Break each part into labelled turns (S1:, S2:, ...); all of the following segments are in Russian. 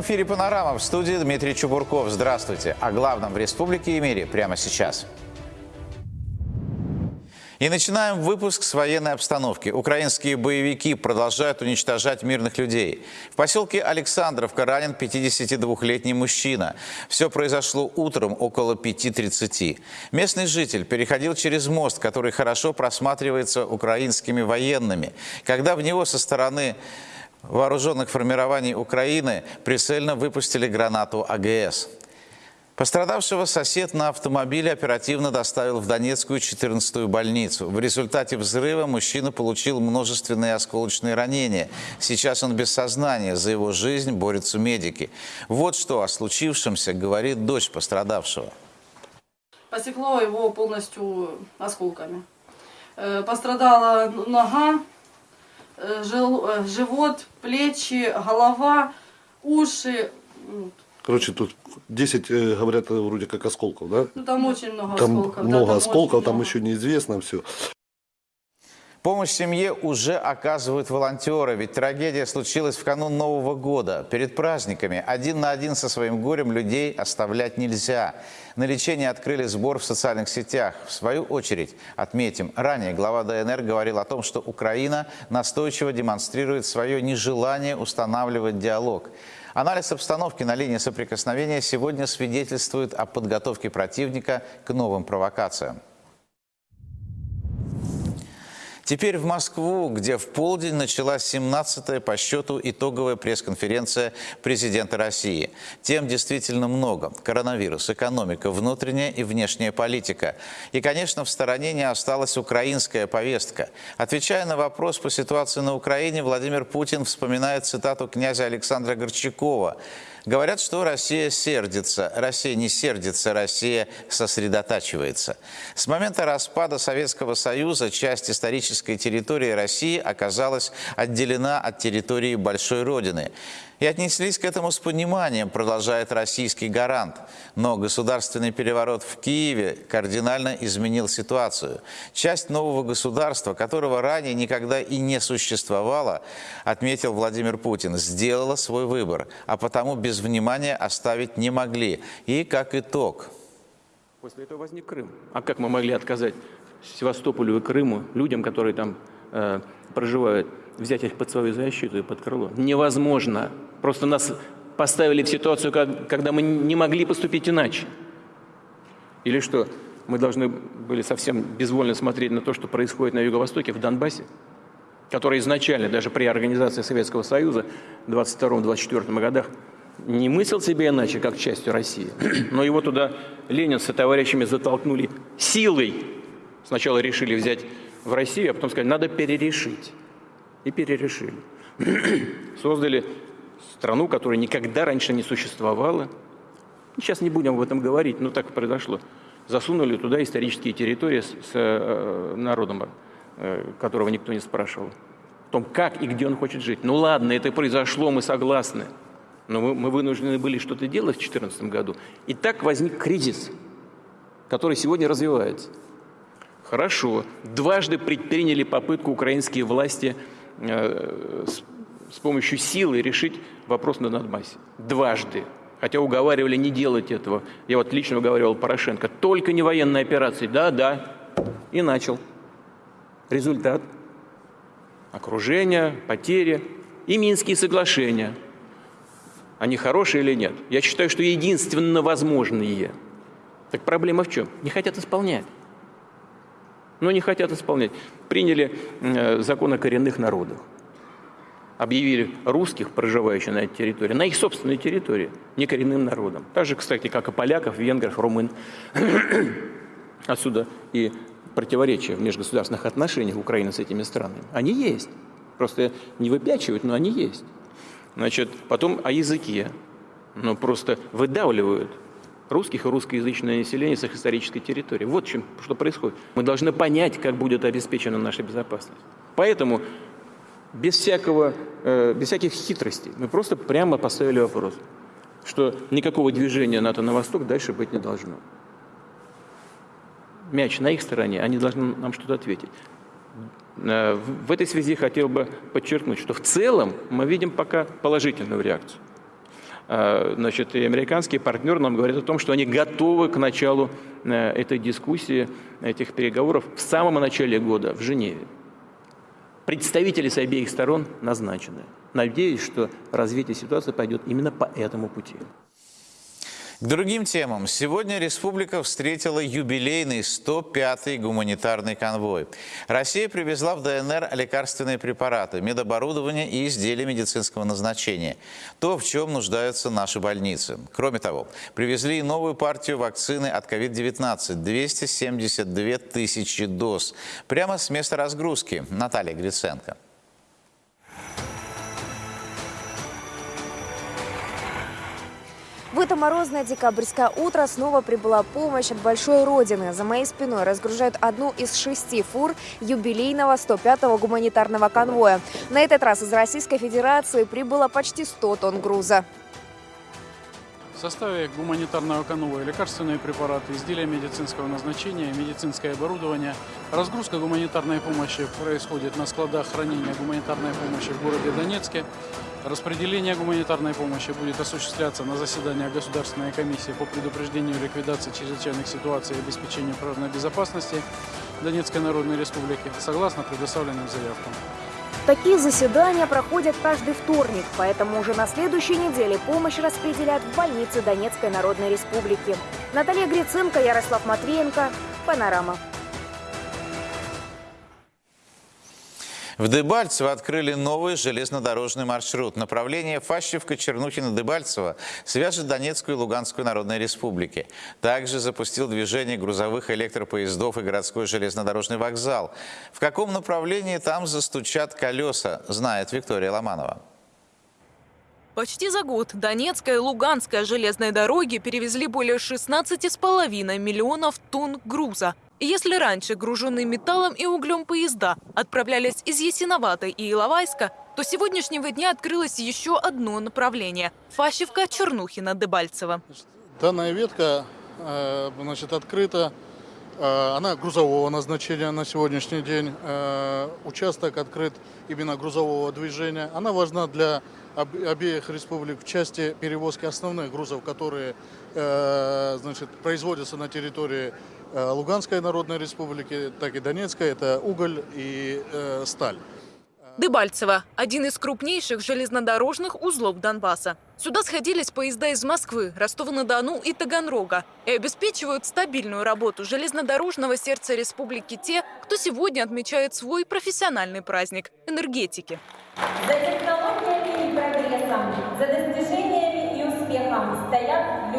S1: Прямом эфире «Панорама» в студии Дмитрий Чубурков. Здравствуйте. О главном в республике и мире прямо сейчас. И начинаем выпуск с военной обстановки. Украинские боевики продолжают уничтожать мирных людей. В поселке Александровка ранен 52-летний мужчина. Все произошло утром около 5.30. Местный житель переходил через мост, который хорошо просматривается украинскими военными. Когда в него со стороны вооруженных формирований Украины прицельно выпустили гранату АГС. Пострадавшего сосед на автомобиле оперативно доставил в Донецкую 14-ю больницу. В результате взрыва мужчина получил множественные осколочные ранения. Сейчас он без сознания. За его жизнь борются медики. Вот что о случившемся говорит дочь пострадавшего.
S2: Посекло его полностью осколками. Э, Пострадала нога, живот, плечи, голова, уши.
S3: Короче, тут 10, э, говорят, э, вроде как осколков, да?
S2: Ну там очень много
S3: Там
S2: осколков. да,
S3: много
S2: там
S3: осколков, там
S2: много.
S3: еще неизвестно все.
S1: Помощь семье уже оказывают волонтеры, ведь трагедия случилась в канун Нового года. Перед праздниками один на один со своим горем людей оставлять нельзя. На лечение открыли сбор в социальных сетях. В свою очередь, отметим, ранее глава ДНР говорил о том, что Украина настойчиво демонстрирует свое нежелание устанавливать диалог. Анализ обстановки на линии соприкосновения сегодня свидетельствует о подготовке противника к новым провокациям. Теперь в Москву, где в полдень началась 17-я по счету итоговая пресс-конференция президента России. Тем действительно много. Коронавирус, экономика, внутренняя и внешняя политика. И, конечно, в стороне не осталась украинская повестка. Отвечая на вопрос по ситуации на Украине, Владимир Путин вспоминает цитату князя Александра Горчакова. Говорят, что Россия сердится. Россия не сердится, Россия сосредотачивается. С момента распада Советского Союза часть исторической территории России оказалась отделена от территории Большой Родины. И отнеслись к этому с пониманием, продолжает российский гарант. Но государственный переворот в Киеве кардинально изменил ситуацию. Часть нового государства, которого ранее никогда и не существовало, отметил Владимир Путин, сделала свой выбор, а потому без внимания оставить не могли. И как итог –
S4: После этого возник Крым. А как мы могли отказать Севастополю и Крыму, людям, которые там э, проживают, взять их под свою защиту и под крыло? Невозможно. Просто нас поставили в ситуацию, как- когда мы не могли поступить иначе. Или что, мы должны были совсем безвольно смотреть на то, что происходит на Юго-Востоке, в Донбассе, который изначально, даже при организации Советского Союза в 22-24 годах, не мыслил себе иначе, как частью России. Но его туда Ленин со товарищами затолкнули силой. Сначала решили взять в Россию, а потом сказали, надо перерешить. И перерешили. Создали страну, которая никогда раньше не существовала. Сейчас не будем об этом говорить, но так произошло. Засунули туда исторические территории с, э, народом, э, которого никто не спрашивал. О том, как и где он хочет жить. Ну ладно, это произошло, мы согласны. Но мы, мы вынуждены были что-то делать в 2014 году. И так возник кризис, который сегодня развивается. Хорошо. Дважды предприняли попытку украинские власти э, с, с помощью силы решить вопрос на Донбассе. Дважды. Хотя уговаривали не делать этого. Я вот лично уговаривал Порошенко. Только не военные операции. Да, да. И начал. Результат. Окружение, потери и Минские соглашения. Они хорошие или нет? Я считаю, что единственно возможные. Так проблема в чем? Не хотят исполнять но не хотят исполнять. Приняли э, закон о коренных народах. Объявили русских, проживающих на этой территории, на их собственной территории, не коренным народом. Так же, кстати, как и поляков, венгров, румын. Отсюда и противоречия в межгосударственных отношениях Украины с этими странами. Они есть. Просто не выпячивают, но они есть. Значит, потом о языке. Но просто выдавливают русских и русскоязычное население с их исторической территории. Вот чем, что происходит. Мы должны понять, как будет обеспечена наша безопасность. Поэтому без, всякого, э, без всяких хитростей мы просто прямо поставили вопрос, что никакого движения НАТО на восток дальше быть не должно. Мяч на их стороне, они должны нам что-то ответить. Э, В этой связи хотел бы подчеркнуть, что в целом мы видим пока положительную реакцию. э, значит, и американский партнер нам говорит о том, что они готовы к началу э, этой дискуссии, этих переговоров в самом начале года в Женеве. Представители с обеих сторон назначены. Надеюсь, что развитие ситуации пойдет именно по этому пути.
S1: К другим темам. Сегодня республика встретила юбилейный 105-й гуманитарный конвой. Россия привезла в ДНР лекарственные препараты, медоборудование и изделия медицинского назначения. То, в чем нуждаются наши больницы. Кроме того, привезли и новую партию вакцины от COVID-19 – 272 тысячи доз. Прямо с места разгрузки. Наталья Гриценко.
S5: Это морозное декабрьское утро снова прибыла помощь от Большой Родины. За моей спиной разгружают одну из шести фур юбилейного 105-го гуманитарного конвоя. На этот раз из Российской Федерации прибыло почти 100 тонн груза.
S6: В составе гуманитарного конвоя лекарственные препараты, изделия медицинского назначения, медицинское оборудование. Разгрузка гуманитарной помощи происходит на складах хранения гуманитарной помощи в городе Донецке. Распределение гуманитарной помощи будет осуществляться на заседаниях Государственной комиссии по предупреждению и ликвидации чрезвычайных ситуаций и обеспечению природной безопасности Донецкой Народной Республики согласно предоставленным заявкам.
S5: Такие заседания проходят каждый вторник, поэтому уже на следующей неделе помощь распределят в больнице Донецкой Народной Республики. Наталья Гриценко, Ярослав Матвеенко, Панорама.
S1: В Дебальцево открыли новый железнодорожный маршрут. Направление Фащевка-Чернухина-Дебальцево свяжет Донецкую и Луганскую народные республики. Также запустил движение грузовых электропоездов и городской железнодорожный вокзал. В каком направлении там застучат колеса, знает Виктория Ломанова.
S7: Почти за год Донецкая и Луганская железные дороги перевезли более 16,5 миллионов тонн груза. Если раньше груженные металлом и углем поезда отправлялись из Ясиноватой и Иловайска, то сегодняшнего дня открылось еще одно направление – Фащевка-Чернухина-Дебальцево.
S8: Данная ветка э, значит, открыта, э, она грузового назначения на сегодняшний день. Э, участок открыт именно грузового движения. Она важна для обеих республик в части перевозки основных грузов, которые значит, производятся на территории Луганской Народной Республики, так и Донецкой. Это уголь и сталь.
S7: Дебальцево – один из крупнейших железнодорожных узлов Донбасса. Сюда сходились поезда из Москвы, Ростова-на-Дону и Таганрога и обеспечивают стабильную работу железнодорожного сердца республики те, кто сегодня отмечает свой профессиональный праздник – энергетики.
S9: За технологиями и прогрессом, за достижениями и успехом стоят.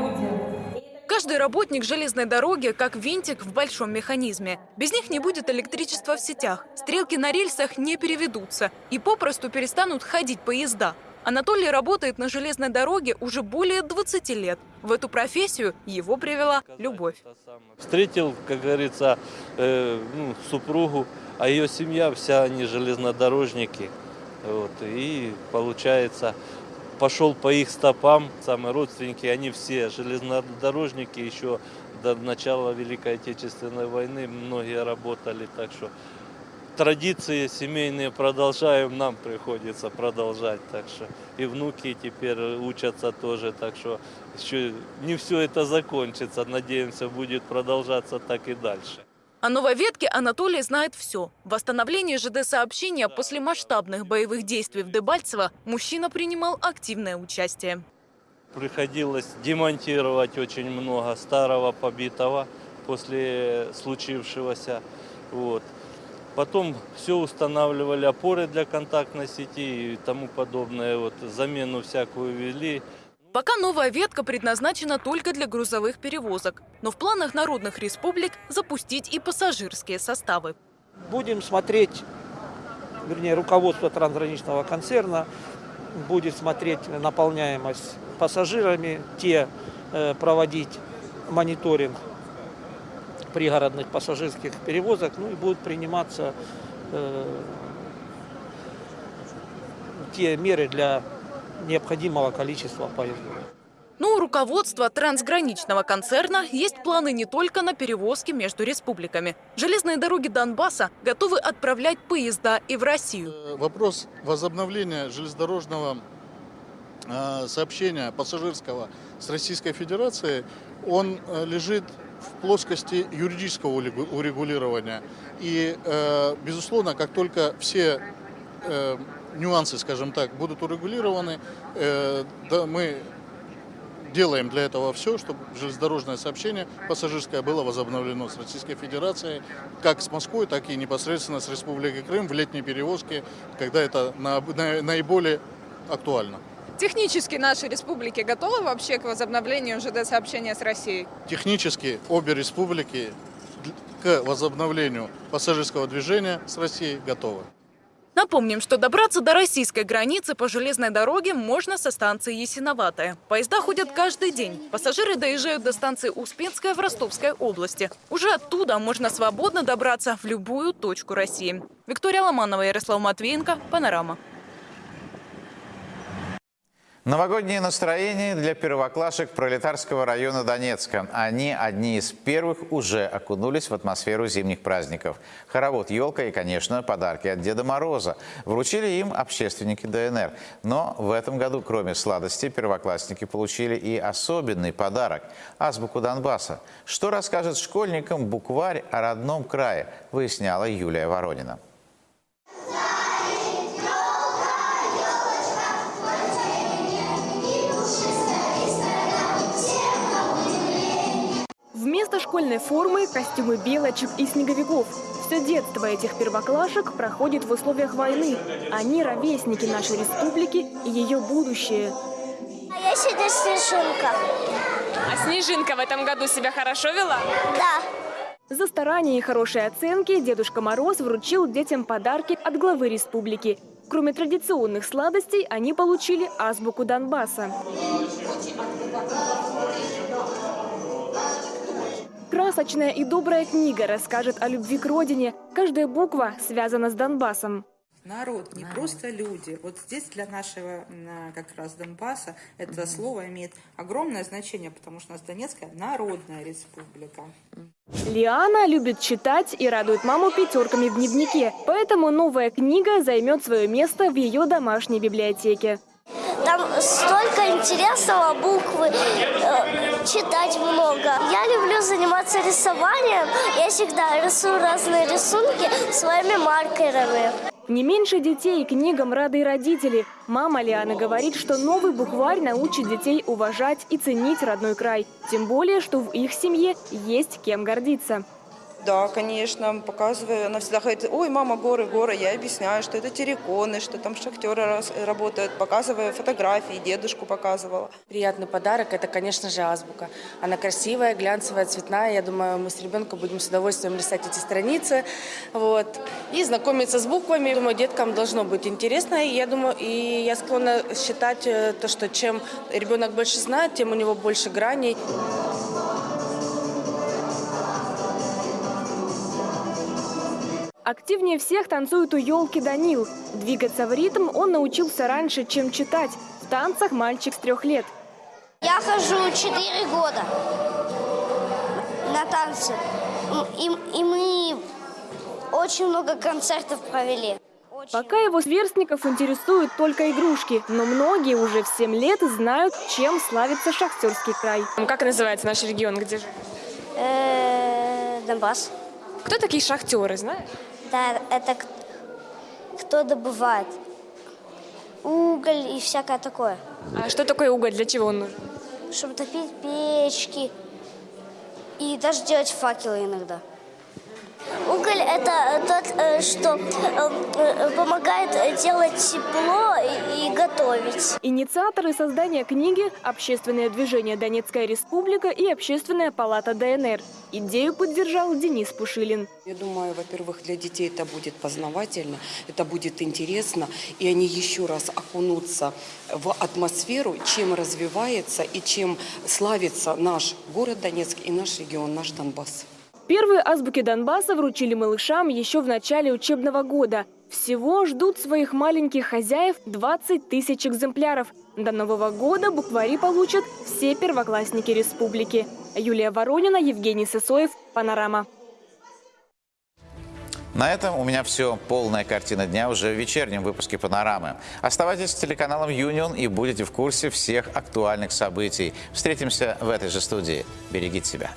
S7: Каждый работник железной дороги как винтик в большом механизме. Без них не будет электричества в сетях, стрелки на рельсах не переведутся и попросту перестанут ходить поезда. Анатолий работает на железной дороге уже более 20 лет. В эту профессию его привела любовь.
S10: Встретил, как говорится, э, ну, супругу, а ее семья вся они железнодорожники. Вот, и получается, пошел по их стопам, самые родственники, они все железнодорожники, еще до начала Великой Отечественной войны. Многие работали, так что традиции семейные продолжаем, нам приходится продолжать, так что и внуки теперь учатся тоже, так что еще не все это закончится, надеемся, будет продолжаться так и дальше.
S7: О новой ветке Анатолий знает все. В восстановлении ЖД-сообщения после масштабных боевых действий в Дебальцево мужчина принимал активное участие.
S10: Приходилось демонтировать очень много старого побитого после случившегося. Вот. Потом все устанавливали опоры для контактной сети и тому подобное. Вот, замену всякую вели.
S7: Пока новая ветка предназначена только для грузовых перевозок. Но в планах народных республик запустить и пассажирские составы.
S11: Будем смотреть, вернее, руководство трансграничного концерна будет смотреть наполняемость пассажирами, те э, проводить мониторинг пригородных пассажирских перевозок, ну и будут приниматься э, те меры для необходимого количества поездов.
S7: Но у руководства трансграничного концерна есть планы не только на перевозки между республиками. Железные дороги Донбасса готовы отправлять поезда и в Россию.
S8: Вопрос возобновления железнодорожного э, сообщения пассажирского с Российской Федерацией, он э, лежит в плоскости юридического урегу- урегулирования. И, э, безусловно, как только все э, нюансы, скажем так, будут урегулированы, э, да, мы делаем для этого все, чтобы железнодорожное сообщение пассажирское было возобновлено с Российской Федерацией, как с Москвой, так и непосредственно с Республикой Крым в летние перевозки, когда это на- на- наиболее актуально.
S12: Технически наши республики готовы вообще к возобновлению ЖД-сообщения с Россией?
S8: Технически обе республики к возобновлению пассажирского движения с Россией готовы.
S7: Напомним, что добраться до российской границы по железной дороге можно со станции Ясиноватая. Поезда ходят каждый день. Пассажиры доезжают до станции Успенская в Ростовской области. Уже оттуда можно свободно добраться в любую точку России. Виктория Ломанова, Ярослав Матвеенко, Панорама.
S1: Новогоднее настроение для первоклашек пролетарского района Донецка. Они одни из первых уже окунулись в атмосферу зимних праздников. Хоровод, елка и, конечно, подарки от Деда Мороза. Вручили им общественники ДНР. Но в этом году, кроме сладостей, первоклассники получили и особенный подарок – азбуку Донбасса. Что расскажет школьникам букварь о родном крае, выясняла Юлия Воронина.
S13: Школьной формы – костюмы белочек и снеговиков. Все детство этих первоклашек проходит в условиях войны. Они – ровесники нашей республики и ее будущее.
S14: А я сегодня снежинка.
S13: А Снежинка в этом году себя хорошо вела?
S14: Да.
S13: За старания и хорошие оценки Дедушка Мороз вручил детям подарки от главы республики. Кроме традиционных сладостей, они получили азбуку Донбасса. Красочная и добрая книга расскажет о любви к родине. Каждая буква связана с Донбассом.
S15: Народ, не просто люди. Вот здесь для нашего м, как раз Донбасса это слово имеет огромное значение, потому что у нас Донецкая народная республика.
S13: Лиана любит читать и радует маму пятерками в дневнике. Поэтому новая книга займет свое место в ее домашней библиотеке.
S14: Там столько интересного, буквы, э, читать много. Я люблю заниматься рисованием. Я всегда рисую разные рисунки своими маркерами.
S13: Не меньше детей книгам рады и родители. Мама Лианы говорит, что новый букварь научит детей уважать и ценить родной край. Тем более, что в их семье есть кем гордиться.
S16: Да, конечно, показываю. Она всегда говорит, ой, мама, горы, горы. Я объясняю, что это терриконы, что там шахтеры работают. Показываю фотографии, дедушку показывала.
S17: Приятный подарок – это, конечно же, азбука. Она красивая, глянцевая, цветная. Я думаю, мы с ребенком будем с удовольствием листать эти страницы вот, и знакомиться с буквами. Думаю, деткам должно быть интересно. И я думаю, и я склонна считать э, то, что чем ребенок больше знает, тем у него больше граней.
S13: Активнее всех танцует у елки Данил. Двигаться в ритм он научился раньше, чем читать. В танцах мальчик с трех лет.
S14: Я хожу 4 года на танцы. И, и мы очень много концертов провели.
S13: Пока его сверстников интересуют только игрушки, но многие уже в 7 лет знают, чем славится шахтерский край. Как называется наш регион, где же?
S14: Э, Донбасс.
S13: Кто такие шахтеры, знаешь?
S14: Это к- кто добывает уголь и всякое такое.
S13: А что такое уголь, для чего он нужен?
S14: Чтобы топить печки и даже делать факелы иногда. Уголь это тот, э, что э, э, помогает делать тепло и готовить.
S13: Инициаторы создания книги – Общественное движение «Донецкая республика» и Общественная палата ДНР. Идею поддержал Денис Пушилин.
S18: Я думаю, во-первых, для детей это будет познавательно, это будет интересно, и они еще раз окунутся в атмосферу, чем развивается и чем славится наш город Донецк и наш регион, наш Донбасс.
S13: Первые азбуки Донбасса вручили малышам еще в начале учебного года. Всего ждут своих маленьких хозяев 20 тысяч экземпляров. До Нового года буквари получат все первоклассники республики. Юлия Воронина, Евгений Сысоев, Панорама.
S1: На этом у меня все. Полная картина дня уже в вечернем выпуске «Панорамы». Оставайтесь с телеканалом «Юнион» и будете в курсе всех актуальных событий. Встретимся в этой же студии. Берегите себя.